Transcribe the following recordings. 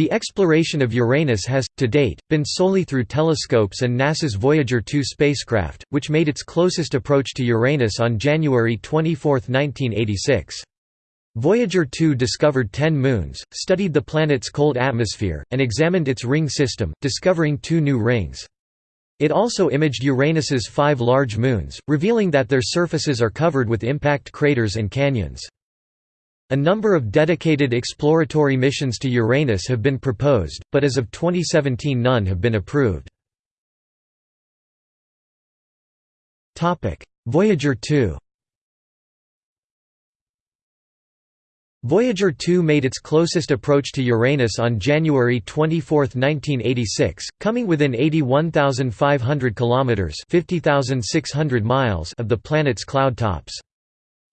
The exploration of Uranus has, to date, been solely through telescopes and NASA's Voyager 2 spacecraft, which made its closest approach to Uranus on January 24, 1986. Voyager 2 discovered 10 moons, studied the planet's cold atmosphere, and examined its ring system, discovering two new rings. It also imaged Uranus's five large moons, revealing that their surfaces are covered with impact craters and canyons. A number of dedicated exploratory missions to Uranus have been proposed, but as of 2017 none have been approved. Voyager 2 Voyager 2 made its closest approach to Uranus on January 24, 1986, coming within 81,500 kilometers (50,600 miles) of the planet's cloud tops.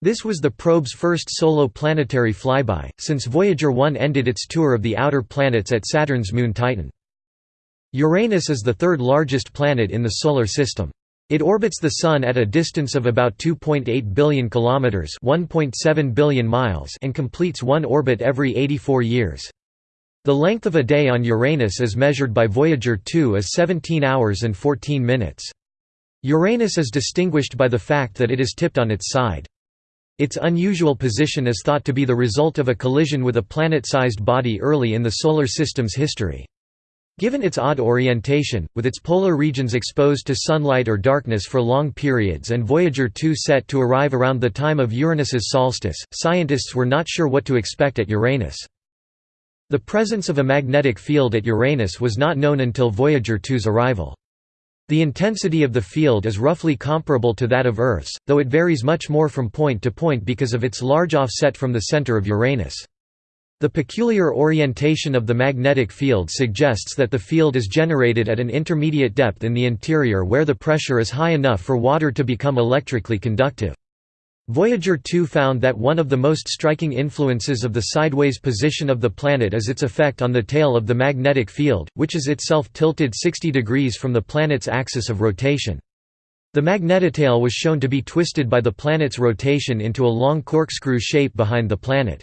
This was the probe's first solo planetary flyby, since Voyager 1 ended its tour of the outer planets at Saturn's moon Titan. Uranus is the third largest planet in the Solar System. It orbits the Sun at a distance of about 2.8 billion kilometers (1.7 billion miles) and completes one orbit every 84 years. The length of a day on Uranus as measured by Voyager 2 is 17 hours and 14 minutes. Uranus is distinguished by the fact that it is tipped on its side. Its unusual position is thought to be the result of a collision with a planet-sized body early in the Solar System's history. Given its odd orientation, with its polar regions exposed to sunlight or darkness for long periods and Voyager 2 set to arrive around the time of Uranus's solstice, scientists were not sure what to expect at Uranus. The presence of a magnetic field at Uranus was not known until Voyager 2's arrival. The intensity of the field is roughly comparable to that of Earth's, though it varies much more from point to point because of its large offset from the center of Uranus. The peculiar orientation of the magnetic field suggests that the field is generated at an intermediate depth in the interior where the pressure is high enough for water to become electrically conductive. Voyager 2 found that one of the most striking influences of the sideways position of the planet is its effect on the tail of the magnetic field, which is itself tilted 60 degrees from the planet's axis of rotation. The magnetotail was shown to be twisted by the planet's rotation into a long corkscrew shape behind the planet.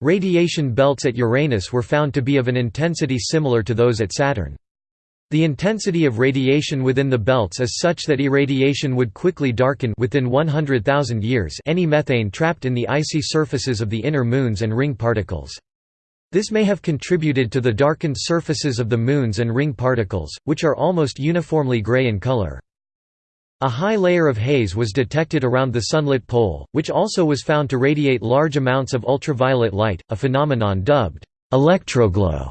Radiation belts at Uranus were found to be of an intensity similar to those at Saturn. The intensity of radiation within the belts is such that irradiation would quickly darken within 100,000 years any methane trapped in the icy surfaces of the inner moons and ring particles. This may have contributed to the darkened surfaces of the moons and ring particles, which are almost uniformly gray in color. A high layer of haze was detected around the sunlit pole, which also was found to radiate large amounts of ultraviolet light, a phenomenon dubbed electroglow.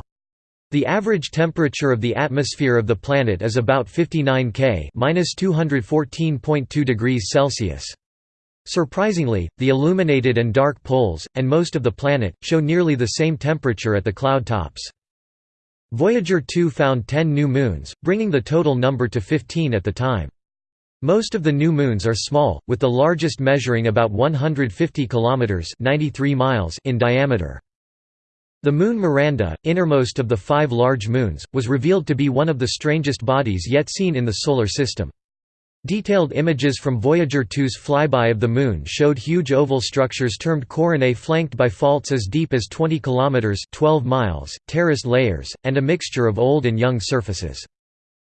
The average temperature of the atmosphere of the planet is about 59 K (-214.2 degrees Celsius). Surprisingly, the illuminated and dark poles, and most of the planet, show nearly the same temperature at the cloud tops. Voyager 2 found 10 new moons, bringing the total number to 15 at the time. Most of the new moons are small, with the largest measuring about 150 kilometers (93 miles) in diameter. The moon Miranda, innermost of the five large moons, was revealed to be one of the strangest bodies yet seen in the Solar System. Detailed images from Voyager 2's flyby of the Moon showed huge oval structures termed coronae flanked by faults as deep as 20 km 12 miles, terraced layers, and a mixture of old and young surfaces.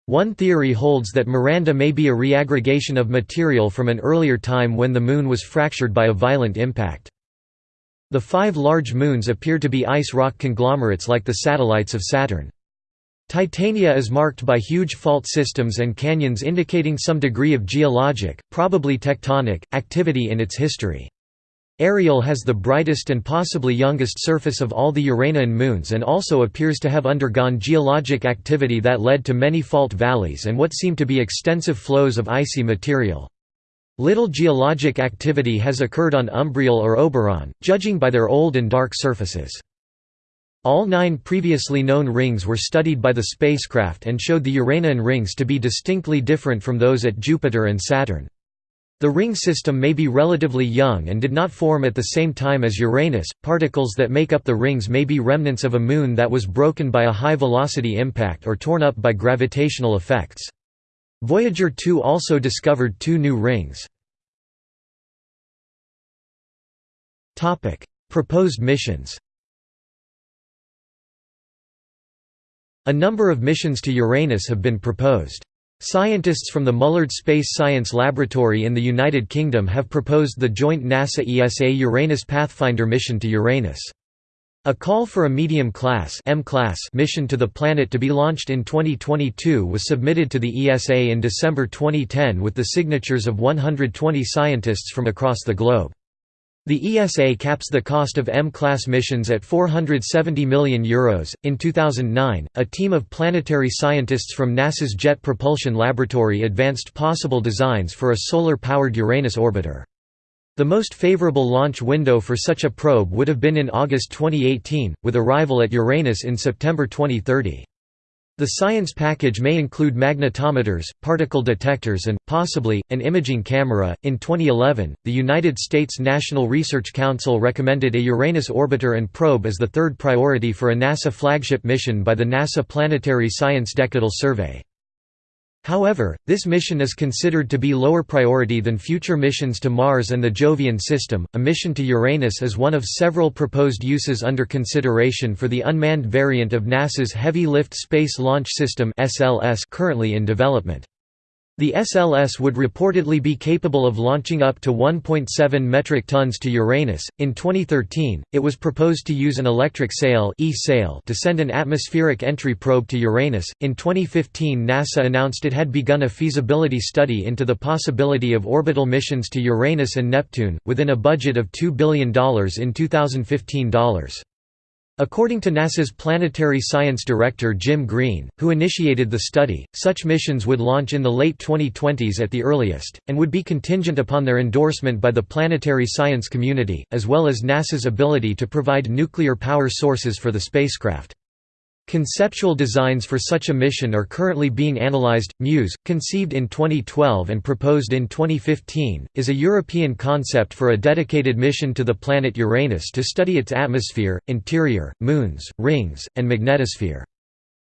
One theory holds that Miranda may be a reaggregation of material from an earlier time when the Moon was fractured by a violent impact. The five large moons appear to be ice rock conglomerates like the satellites of Saturn. Titania is marked by huge fault systems and canyons indicating some degree of geologic, probably tectonic, activity in its history. Ariel has the brightest and possibly youngest surface of all the Uranian moons and also appears to have undergone geologic activity that led to many fault valleys and what seem to be extensive flows of icy material. Little geologic activity has occurred on Umbriel or Oberon, judging by their old and dark surfaces. All nine previously known rings were studied by the spacecraft and showed the Uranian rings to be distinctly different from those at Jupiter and Saturn. The ring system may be relatively young and did not form at the same time as Uranus. Particles that make up the rings may be remnants of a moon that was broken by a high velocity impact or torn up by gravitational effects. Voyager 2 also discovered two new rings. Proposed missions A number of missions to Uranus have been proposed. Scientists from the Mullard Space Science Laboratory in the United Kingdom have proposed the joint NASA-ESA Uranus Pathfinder mission to Uranus. A call for a medium-class mission to the planet to be launched in 2022 was submitted to the ESA in December 2010 with the signatures of 120 scientists from across the globe. The ESA caps the cost of M-class missions at €470 million. Euros. In 2009, a team of planetary scientists from NASA's Jet Propulsion Laboratory advanced possible designs for a solar-powered Uranus orbiter. The most favorable launch window for such a probe would have been in August 2018, with arrival at Uranus in September 2030. The science package may include magnetometers, particle detectors, and, possibly, an imaging camera. In 2011, the United States National Research Council recommended a Uranus orbiter and probe as the third priority for a NASA flagship mission by the NASA Planetary Science Decadal Survey. However, this mission is considered to be lower priority than future missions to Mars and the Jovian system. A mission to Uranus is one of several proposed uses under consideration for the unmanned variant of NASA's Heavy Lift Space Launch System (SLS) currently in development. The SLS would reportedly be capable of launching up to 1.7 metric tons to Uranus. In 2013, it was proposed to use an electric sail (e-sail) to send an atmospheric entry probe to Uranus. In 2015, NASA announced it had begun a feasibility study into the possibility of orbital missions to Uranus and Neptune within a budget of $2 billion in 2015 dollars. According to NASA's Planetary Science Director Jim Green, who initiated the study, such missions would launch in the late 2020s at the earliest, and would be contingent upon their endorsement by the planetary science community, as well as NASA's ability to provide nuclear power sources for the spacecraft. Conceptual designs for such a mission are currently being analyzed. MUSE, conceived in 2012 and proposed in 2015, is a European concept for a dedicated mission to the planet Uranus to study its atmosphere, interior, moons, rings, and magnetosphere.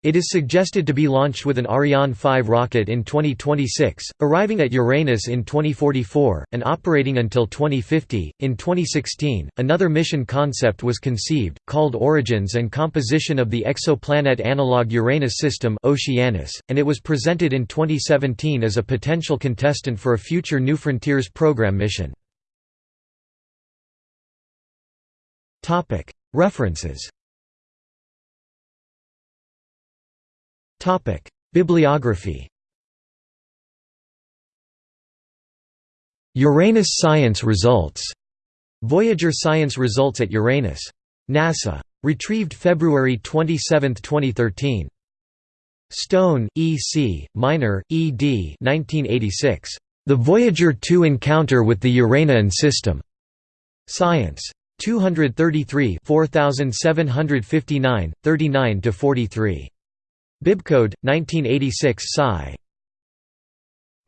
It is suggested to be launched with an Ariane 5 rocket in 2026, arriving at Uranus in 2044, and operating until 2050. In 2016, another mission concept was conceived, called Origins and Composition of the Exoplanet Analog Uranus System Oceanus, and it was presented in 2017 as a potential contestant for a future New Frontiers program mission. References Bibliography Uranus science results. Voyager science results at Uranus. NASA. Retrieved February 27, 2013. Stone, E. C., Miner, E. D. 1986. The Voyager 2 Encounter with the Uranian System. Science. 233 4759, 39–43. Bibcode 1986 Sci.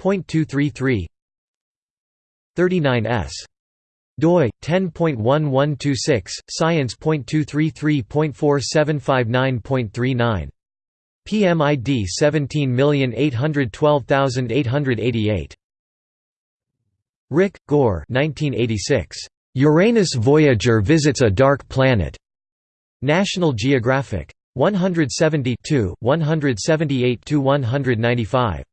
.233 39s doi 10.1126 science.233.4759.39 PMID 17812888 Rick Gore 1986 Uranus Voyager visits a dark planet. National Geographic 170 178–195.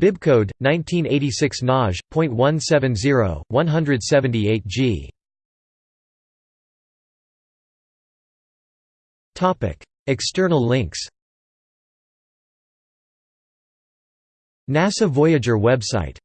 Bibcode 1986 Naj. 170, 178 G. Topic: External links. NASA Voyager website